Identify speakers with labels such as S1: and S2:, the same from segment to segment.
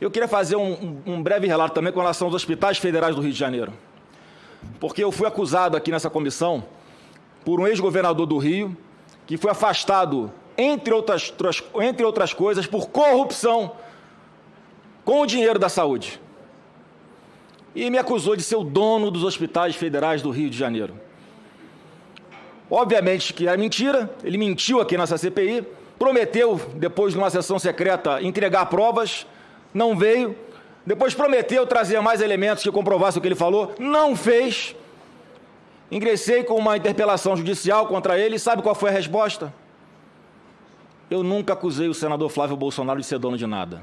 S1: Eu queria fazer um, um, breve relato também com relação aos hospitais federais do Rio de Janeiro. Porque eu fui acusado aqui nessa comissão por um ex-governador do Rio, que foi afastado, entre outras, entre outras coisas, por corrupção com o dinheiro da saúde. E me acusou de ser o dono dos hospitais federais do Rio de Janeiro. Obviamente que é mentira, ele mentiu aqui nessa CPI, prometeu, depois de uma sessão secreta, entregar provas, não veio. Depois prometeu trazer mais elementos que comprovassem o que ele falou, não fez. Ingressei com uma interpelação judicial contra ele, sabe qual foi a resposta? Eu nunca acusei o senador Flávio Bolsonaro de ser dono de nada.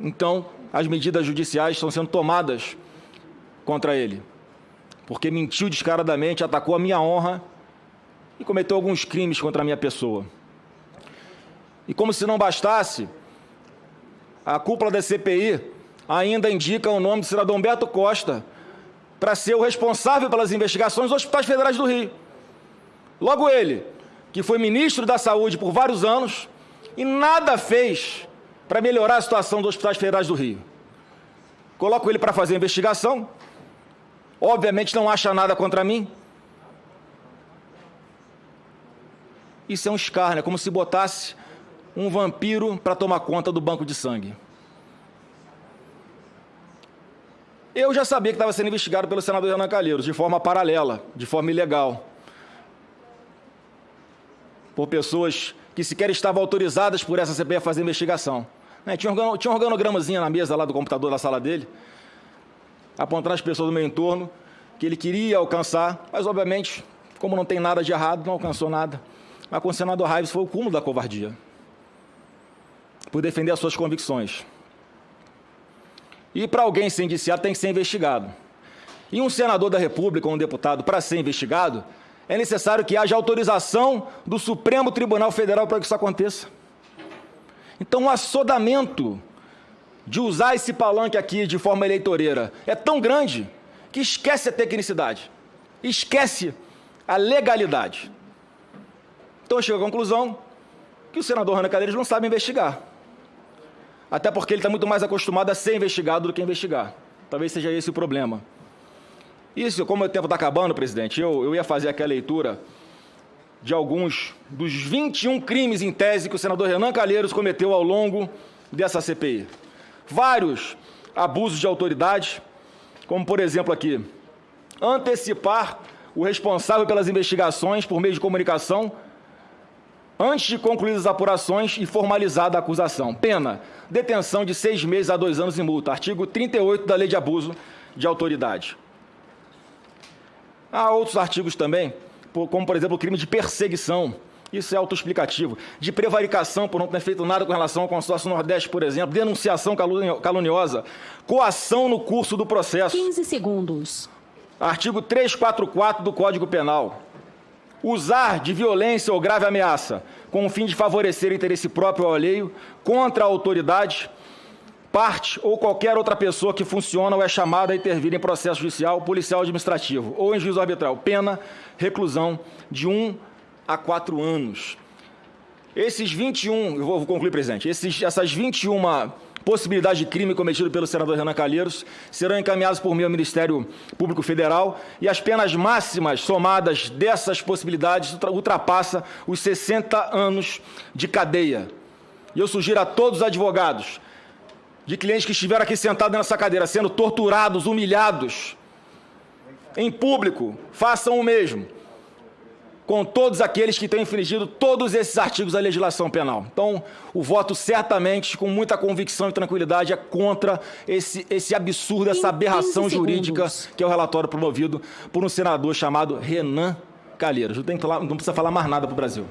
S1: Então, as medidas judiciais estão sendo tomadas contra ele, porque mentiu descaradamente, atacou a minha honra e cometeu alguns crimes contra a minha pessoa. E como se não bastasse, a cúpula da CPI ainda indica o nome do cidadão Beto Costa para ser o responsável pelas investigações dos hospitais federais do Rio. Logo ele, que foi ministro da Saúde por vários anos e nada fez para melhorar a situação dos hospitais federais do Rio. Coloco ele para fazer a investigação, obviamente não acha nada contra mim. Isso é um escárnio, é como se botasse um vampiro para tomar conta do banco de sangue. Eu já sabia que estava sendo investigado pelo senador Renan Calheiros, de forma paralela, de forma ilegal. Por pessoas que sequer estavam autorizadas por essa CPI a fazer investigação. Né? Tinha, um, tinha um organogramazinho na mesa lá do computador da sala dele, apontando as pessoas do meu entorno, que ele queria alcançar, mas obviamente, como não tem nada de errado, não alcançou nada. Mas com o senador Raives foi o cúmulo da covardia. Por defender as suas convicções. E para alguém ser indiciado tem que ser investigado. E um senador da República ou um deputado, para ser investigado, é necessário que haja autorização do Supremo Tribunal Federal para que isso aconteça. Então, o assodamento de usar esse palanque aqui de forma eleitoreira é tão grande que esquece a tecnicidade, esquece a legalidade. Então, eu chego à conclusão que o senador Rana Cadeiras não sabe investigar. Até porque ele está muito mais acostumado a ser investigado do que investigar. Talvez seja esse o problema. Isso, como o tempo está acabando, presidente, eu, eu ia fazer aquela leitura de alguns dos 21 crimes em tese que o senador Renan Calheiros cometeu ao longo dessa CPI. Vários abusos de autoridade, como por exemplo aqui, antecipar o responsável pelas investigações por meio de comunicação antes de concluídas as apurações e formalizada a acusação. Pena, detenção de seis meses a dois anos e multa. Artigo 38 da Lei de Abuso de Autoridade. Há outros artigos também, como, por exemplo, o crime de perseguição. Isso é autoexplicativo. De prevaricação por não ter feito nada com relação ao consórcio Nordeste, por exemplo. Denunciação caluniosa. Coação no curso do processo.
S2: 15 segundos.
S1: Artigo 344 do Código Penal usar de violência ou grave ameaça com o fim de favorecer o interesse próprio ou alheio contra a autoridade, parte ou qualquer outra pessoa que funciona ou é chamada a intervir em processo judicial, policial administrativo ou em juízo arbitral. Pena, reclusão de 1 um a 4 anos. Esses 21, eu vou concluir, presidente, esses, essas 21 possibilidades de crime cometido pelo senador Renan Calheiros. Serão encaminhados por mim ao Ministério Público Federal. E as penas máximas somadas dessas possibilidades ultrapassa os 60 anos de cadeia. E eu sugiro a todos os advogados de clientes que estiveram aqui sentados nessa cadeira, sendo torturados, humilhados, em público, façam o mesmo com todos aqueles que têm infringido todos esses artigos da legislação penal. Então, o voto certamente, com muita convicção e tranquilidade, é contra esse, esse absurdo, essa aberração jurídica que é o relatório promovido por um senador chamado Renan Calheiros. Não, tem não precisa falar mais nada para o Brasil.